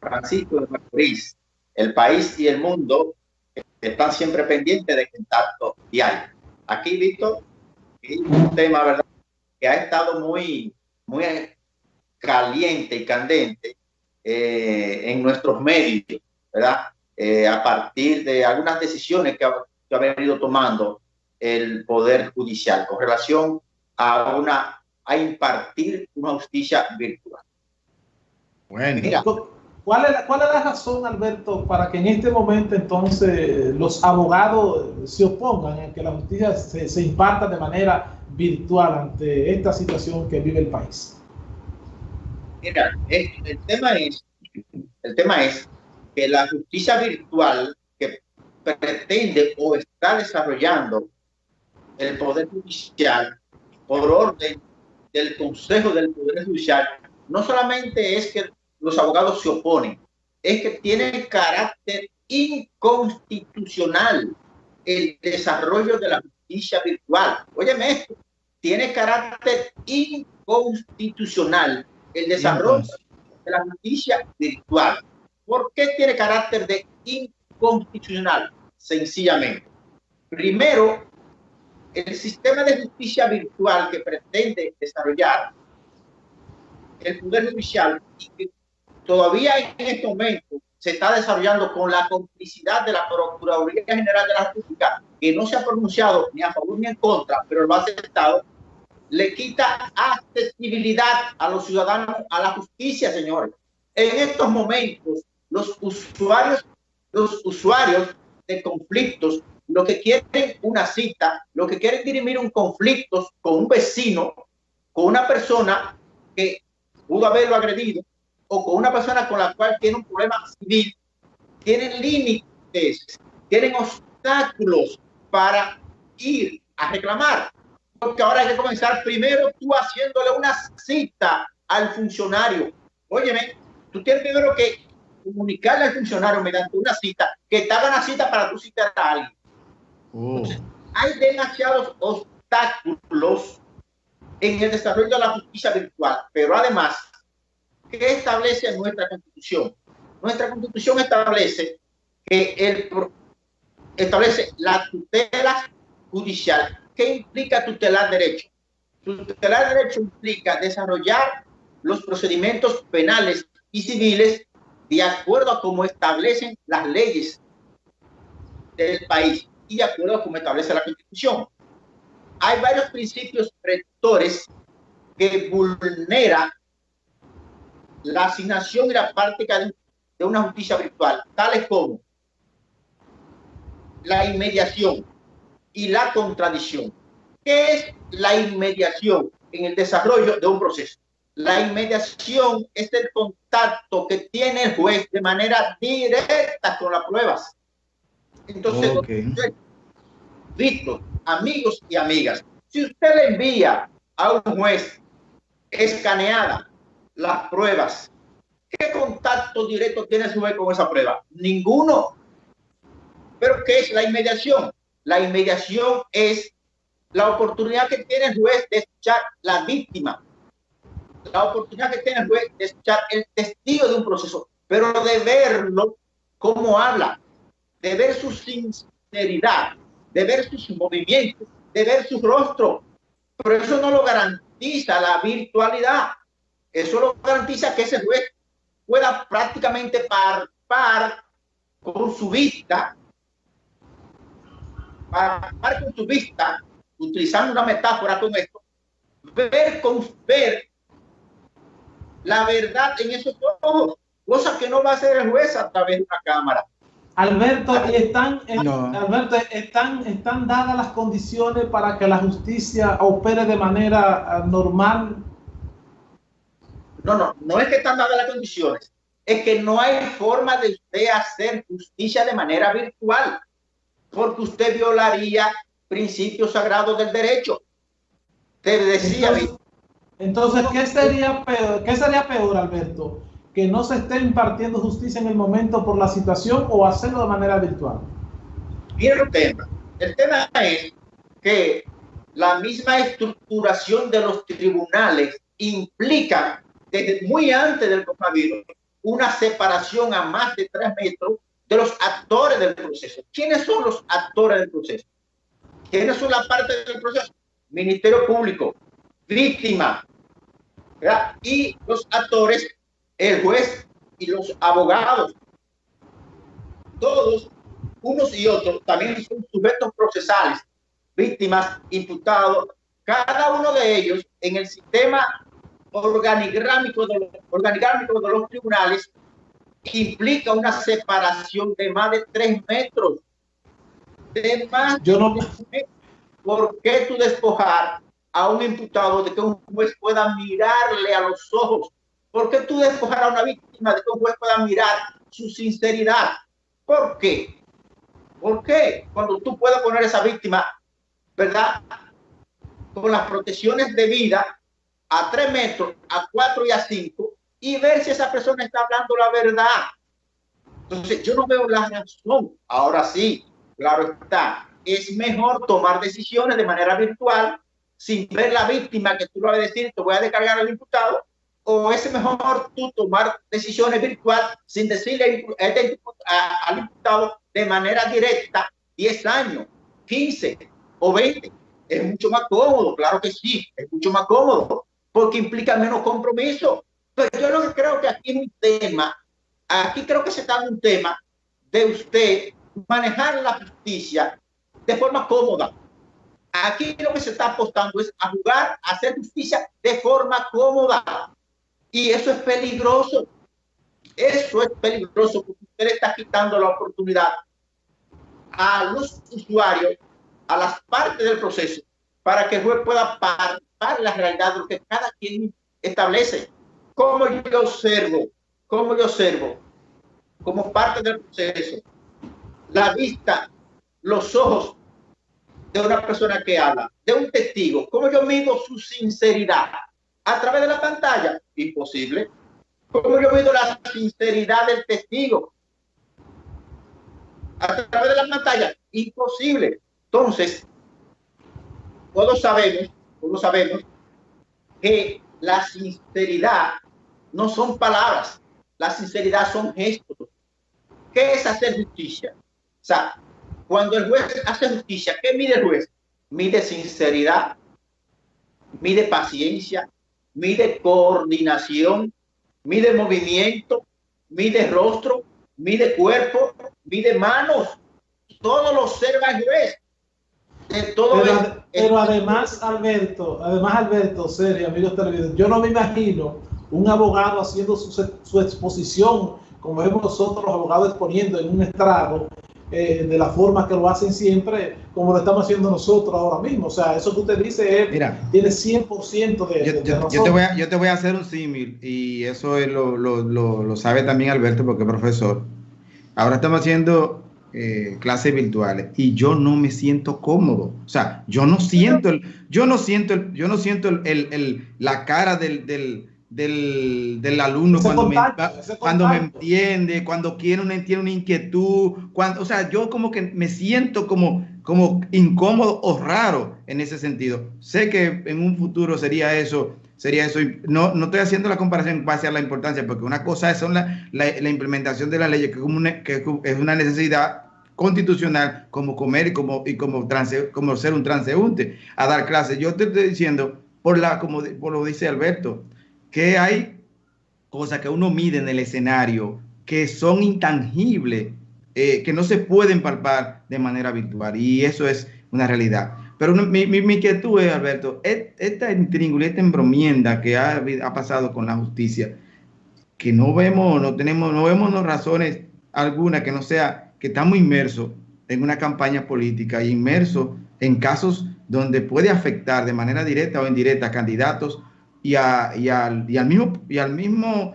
Francisco de Macorís, el país y el mundo están siempre pendientes de contacto diario. Aquí, Víctor, un tema, ¿verdad? Que ha estado muy, muy caliente y candente eh, en nuestros medios, ¿verdad? Eh, a partir de algunas decisiones que ha, que ha venido tomando el Poder Judicial con relación a una a impartir una justicia virtual. Bueno, ¿cuál es, la, ¿cuál es la razón, Alberto, para que en este momento entonces los abogados se opongan a que la justicia se, se imparta de manera virtual ante esta situación que vive el país? Mira, el, el tema es, el tema es que la justicia virtual que pretende o está desarrollando el Poder Judicial por orden del Consejo del Poder Judicial, no solamente es que los abogados se oponen, es que tiene carácter inconstitucional el desarrollo de la justicia virtual. Óyeme esto, tiene carácter inconstitucional el desarrollo de la justicia virtual. ¿Por qué tiene carácter de inconstitucional? Sencillamente. Primero, el sistema de justicia virtual que pretende desarrollar el Poder Judicial que todavía en este momento se está desarrollando con la complicidad de la Procuraduría General de la República, que no se ha pronunciado ni a favor ni en contra, pero lo ha aceptado, le quita accesibilidad a los ciudadanos a la justicia, señores. En estos momentos, los usuarios, los usuarios de conflictos lo que quieren una cita, lo que quieren dirimir un conflicto con un vecino, con una persona que pudo haberlo agredido, o con una persona con la cual tiene un problema civil, tienen límites, tienen obstáculos para ir a reclamar. Porque ahora hay que comenzar primero tú haciéndole una cita al funcionario. Óyeme, tú tienes primero que comunicarle al funcionario mediante una cita, que te una cita para tú citar a alguien. Oh. hay demasiados obstáculos en el desarrollo de la justicia virtual, pero además, ¿qué establece nuestra constitución? Nuestra constitución establece que el establece la tutela judicial. ¿Qué implica tutelar derecho? Tutelar derecho implica desarrollar los procedimientos penales y civiles de acuerdo a cómo establecen las leyes del país y de acuerdo a como establece la Constitución. Hay varios principios rectores que vulneran la asignación y la práctica de, una justicia virtual, tales como la inmediación y la contradicción. ¿Qué es la inmediación en el desarrollo de un proceso? La inmediación es el contacto que tiene el juez de manera directa con las pruebas entonces, Víctor, amigos y amigas, si usted le envía a un juez escaneada las pruebas, ¿qué contacto directo tiene su juez con esa prueba? Ninguno. ¿Pero qué es la inmediación? La inmediación es la oportunidad que tiene el juez de escuchar la víctima, la oportunidad que tiene el juez de escuchar el testigo de un proceso, pero de verlo cómo habla, de ver su sinceridad, de ver sus movimientos, de ver su rostro. Pero eso no lo garantiza la virtualidad. Eso lo garantiza que ese juez pueda prácticamente par con su vista, par con su vista, utilizando una metáfora con esto, ver con ver la verdad en esos ojos, cosa que no va a hacer el juez a través de una cámara. Alberto, están, Alberto, están, están dadas las condiciones para que la justicia opere de manera ah, normal. No, no, no es que están dadas las condiciones, es que no hay forma de usted hacer justicia de manera virtual, porque usted violaría principios sagrados del derecho. Te decía. Entonces, entonces ¿qué sería peor, qué sería peor, Alberto? Que no se esté impartiendo justicia en el momento por la situación o hacerlo de manera virtual? Mira el tema. El tema es que la misma estructuración de los tribunales implica desde muy antes del coronavirus, una separación a más de tres metros de los actores del proceso. ¿Quiénes son los actores del proceso? ¿Quiénes son la parte del proceso? Ministerio Público, víctima, y los actores, el juez y los abogados. Todos, unos y otros, también son sujetos procesales, víctimas, imputados, cada uno de ellos en el sistema organigrámico de los, organigrámico de los tribunales implica una separación de más de tres metros. De más Yo no... ¿Por qué tú despojar a un imputado de que un juez pueda mirarle a los ojos? ¿Por qué tú despojar a una víctima de que un juez pueda mirar su sinceridad? ¿Por qué? ¿Por qué? Cuando tú puedes poner a esa víctima, ¿verdad? Con las protecciones de vida a tres metros, a cuatro y a cinco, y ver si esa persona está hablando la verdad. Entonces, yo no veo la razón. Ahora sí, claro está, es mejor tomar decisiones de manera virtual sin ver la víctima que tú lo vas a decir, te voy a descargar al imputado, o es mejor tú tomar decisiones virtual sin decirle al imputado de manera directa 10 años, 15 o 20. Es mucho más cómodo, claro que sí, es mucho más cómodo, porque implica menos compromiso. Pero yo lo que creo que aquí es un tema, aquí creo que se está un tema de usted manejar la justicia de forma cómoda. Aquí lo que se está apostando es a jugar, a hacer justicia de forma cómoda. Y eso es peligroso. Eso es peligroso porque usted está quitando la oportunidad a los usuarios, a las partes del proceso, para que el juez pueda participar la realidad de lo que cada quien establece. Como yo observo, como yo observo, como parte del proceso, la vista, los ojos de una persona que habla, de un testigo, ¿cómo yo mido su sinceridad? ¿A través de la pantalla? Imposible. ¿Cómo yo mido la sinceridad del testigo? ¿A través de la pantalla? Imposible. Entonces, todos sabemos, todos sabemos que la sinceridad no son palabras, la sinceridad son gestos. ¿Qué es hacer justicia? O sea, cuando el juez hace justicia, ¿qué mide el juez? Mide sinceridad, mide paciencia, mide coordinación, mide movimiento, mide rostro, mide cuerpo, mide manos. Todo lo observa el juez. Todo pero, pero además, Alberto, además, Alberto, serio, amigos televidentes, yo no me imagino un abogado haciendo su, su exposición, como vemos nosotros los abogados exponiendo en un estrado, eh, de la forma que lo hacen siempre, como lo estamos haciendo nosotros ahora mismo. O sea, eso que usted dice es, Mira, tiene 100% de, yo, yo, yo, te voy a, yo te voy a hacer un símil y eso es lo, lo, lo, lo, sabe también Alberto porque es profesor. Ahora estamos haciendo eh, clases virtuales y yo no me siento cómodo. O sea, yo no siento el, yo no siento el, yo no siento el, el, el la cara del, del del, del alumno cuando, me, cuando me entiende, cuando quiere una, tiene una inquietud, cuando, o sea, yo como que me siento como, como incómodo o raro en ese sentido. Sé que en un futuro sería eso, sería eso. No, no estoy haciendo la comparación en base a la importancia, porque una cosa es la, la, implementación de la ley, que, como que es una necesidad constitucional como comer y como, y como, como ser un transeúnte a dar clases. Yo te estoy diciendo, por, la, como por lo dice Alberto, que hay cosas que uno mide en el escenario que son intangibles, eh, que no se pueden palpar de manera virtual. Y eso es una realidad. Pero mi, mi, mi, inquietud es, Alberto, esta intríngulis, esta embromienda que ha, ha, pasado con la justicia, que no vemos, no tenemos, no vemos razones alguna que no sea que estamos inmersos en una campaña política, inmersos en casos donde puede afectar de manera directa o indirecta a candidatos y, al, y, al, mismo, y al mismo